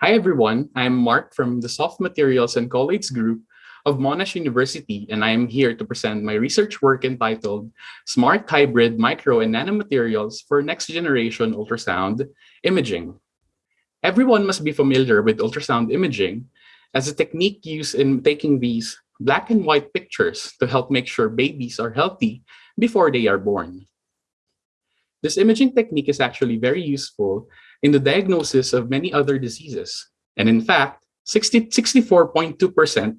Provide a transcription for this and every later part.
Hi everyone, I'm Mark from the Soft Materials and Colloids Group of Monash University, and I am here to present my research work entitled Smart Hybrid Micro and Nanomaterials for Next Generation Ultrasound Imaging. Everyone must be familiar with ultrasound imaging as a technique used in taking these black and white pictures to help make sure babies are healthy before they are born. This imaging technique is actually very useful in the diagnosis of many other diseases. And in fact, 64.2%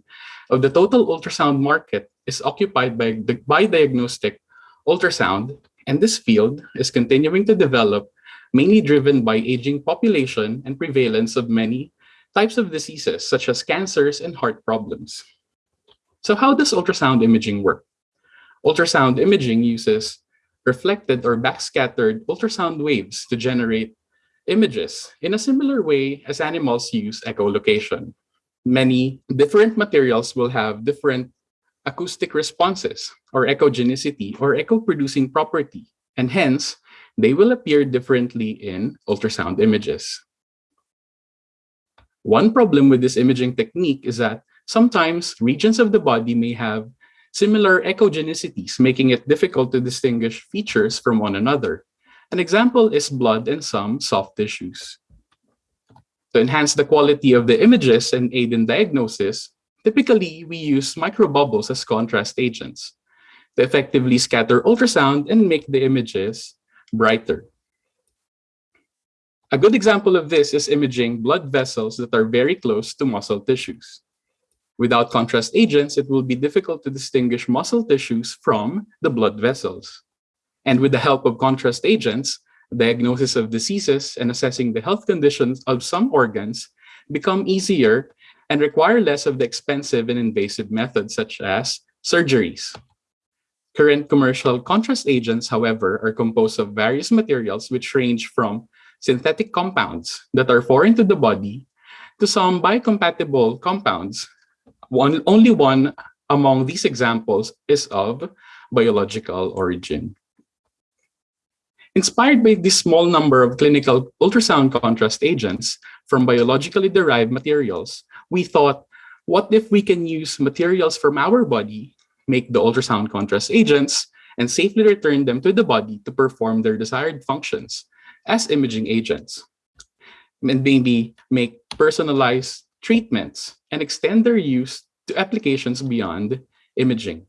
of the total ultrasound market is occupied by, by diagnostic ultrasound, and this field is continuing to develop, mainly driven by aging population and prevalence of many types of diseases, such as cancers and heart problems. So how does ultrasound imaging work? Ultrasound imaging uses reflected or backscattered ultrasound waves to generate images in a similar way as animals use echolocation. Many different materials will have different acoustic responses or echogenicity or echo-producing property, and hence, they will appear differently in ultrasound images. One problem with this imaging technique is that sometimes regions of the body may have similar echogenicities, making it difficult to distinguish features from one another. An example is blood and some soft tissues. To enhance the quality of the images and aid in diagnosis, typically we use microbubbles as contrast agents to effectively scatter ultrasound and make the images brighter. A good example of this is imaging blood vessels that are very close to muscle tissues. Without contrast agents, it will be difficult to distinguish muscle tissues from the blood vessels. And with the help of contrast agents, diagnosis of diseases and assessing the health conditions of some organs become easier and require less of the expensive and invasive methods such as surgeries. Current commercial contrast agents, however, are composed of various materials which range from synthetic compounds that are foreign to the body to some biocompatible compounds. One, only one among these examples is of biological origin. Inspired by this small number of clinical ultrasound contrast agents from biologically derived materials, we thought, what if we can use materials from our body, make the ultrasound contrast agents, and safely return them to the body to perform their desired functions as imaging agents, and maybe make personalized treatments and extend their use to applications beyond imaging.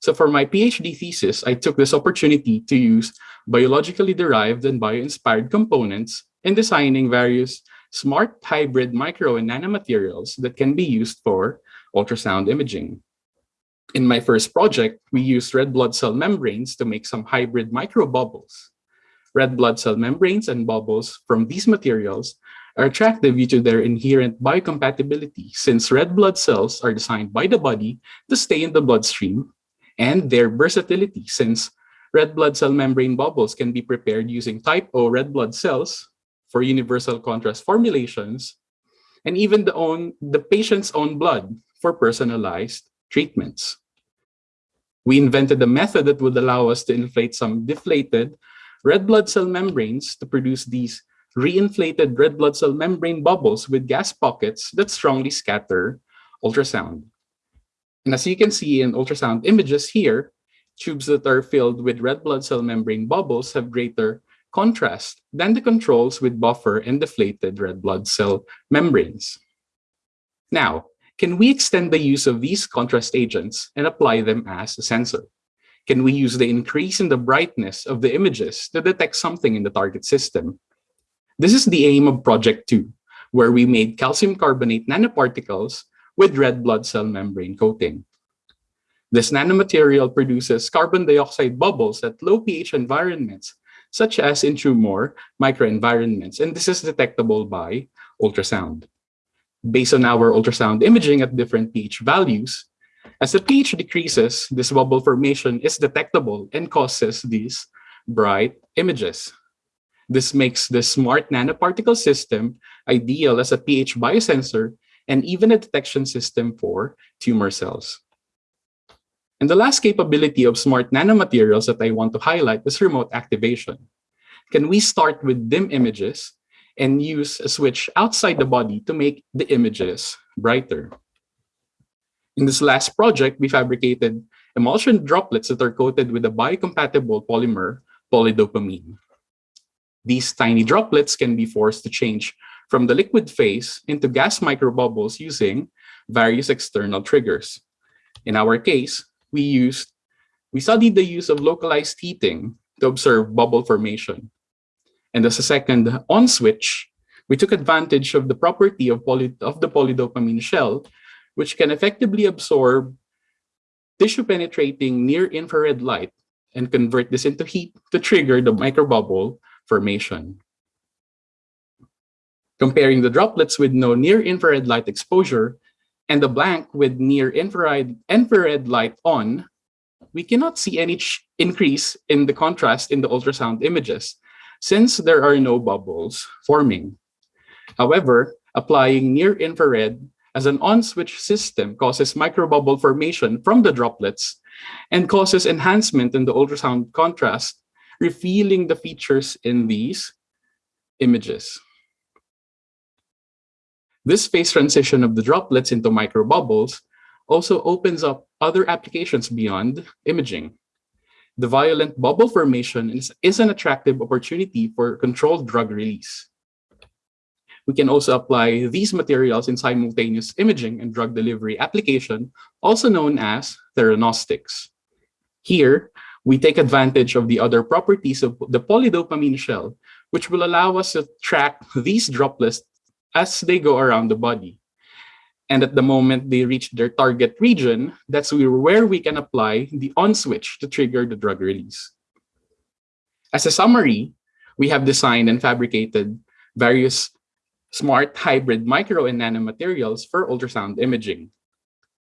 So for my PhD thesis, I took this opportunity to use biologically derived and bio-inspired components in designing various smart hybrid micro and nanomaterials that can be used for ultrasound imaging. In my first project, we used red blood cell membranes to make some hybrid microbubbles. Red blood cell membranes and bubbles from these materials are attractive due to their inherent biocompatibility since red blood cells are designed by the body to stay in the bloodstream and their versatility since red blood cell membrane bubbles can be prepared using type O red blood cells for universal contrast formulations and even the, own, the patient's own blood for personalized treatments. We invented a method that would allow us to inflate some deflated red blood cell membranes to produce these reinflated red blood cell membrane bubbles with gas pockets that strongly scatter ultrasound. And as you can see in ultrasound images here, tubes that are filled with red blood cell membrane bubbles have greater contrast than the controls with buffer and deflated red blood cell membranes. Now, can we extend the use of these contrast agents and apply them as a sensor? Can we use the increase in the brightness of the images to detect something in the target system? This is the aim of Project 2, where we made calcium carbonate nanoparticles with red blood cell membrane coating. This nanomaterial produces carbon dioxide bubbles at low pH environments, such as in tumor microenvironments, and this is detectable by ultrasound. Based on our ultrasound imaging at different pH values, as the pH decreases, this bubble formation is detectable and causes these bright images. This makes the smart nanoparticle system ideal as a pH biosensor and even a detection system for tumor cells. And the last capability of smart nanomaterials that I want to highlight is remote activation. Can we start with dim images and use a switch outside the body to make the images brighter. In this last project, we fabricated emulsion droplets that are coated with a biocompatible polymer, polydopamine. These tiny droplets can be forced to change from the liquid phase into gas microbubbles using various external triggers. In our case, we used we studied the use of localized heating to observe bubble formation. And as a second on switch, we took advantage of the property of, poly, of the polydopamine shell, which can effectively absorb tissue penetrating near infrared light and convert this into heat to trigger the microbubble formation. Comparing the droplets with no near infrared light exposure and the blank with near infrared, infrared light on, we cannot see any increase in the contrast in the ultrasound images since there are no bubbles forming. However, applying near-infrared as an on-switch system causes microbubble formation from the droplets and causes enhancement in the ultrasound contrast, revealing the features in these images. This phase transition of the droplets into microbubbles also opens up other applications beyond imaging. The violent bubble formation is, is an attractive opportunity for controlled drug release. We can also apply these materials in simultaneous imaging and drug delivery application, also known as theranostics. Here, we take advantage of the other properties of the polydopamine shell, which will allow us to track these droplets as they go around the body. And at the moment they reach their target region, that's where we can apply the on switch to trigger the drug release. As a summary, we have designed and fabricated various smart hybrid micro and nanomaterials for ultrasound imaging.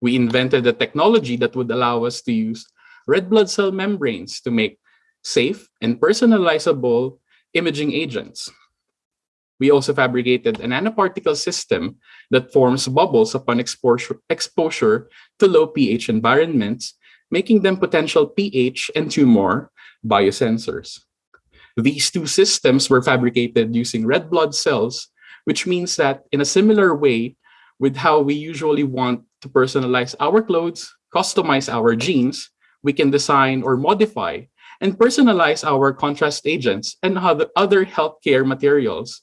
We invented a technology that would allow us to use red blood cell membranes to make safe and personalizable imaging agents. We also fabricated a nanoparticle system that forms bubbles upon exposure, exposure to low pH environments, making them potential pH and tumor biosensors. These two systems were fabricated using red blood cells, which means that in a similar way with how we usually want to personalize our clothes, customize our jeans, we can design or modify and personalize our contrast agents and other healthcare materials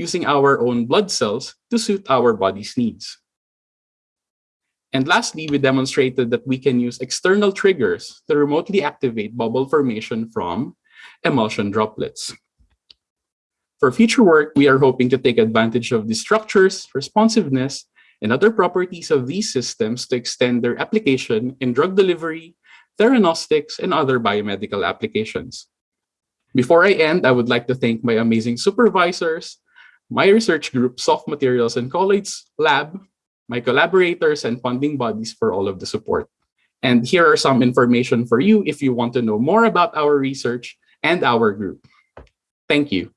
using our own blood cells to suit our body's needs. And lastly, we demonstrated that we can use external triggers to remotely activate bubble formation from emulsion droplets. For future work, we are hoping to take advantage of the structures, responsiveness, and other properties of these systems to extend their application in drug delivery, theranostics, and other biomedical applications. Before I end, I would like to thank my amazing supervisors, my research group, Soft Materials and Colloids Lab, my collaborators and funding bodies for all of the support. And here are some information for you if you want to know more about our research and our group. Thank you.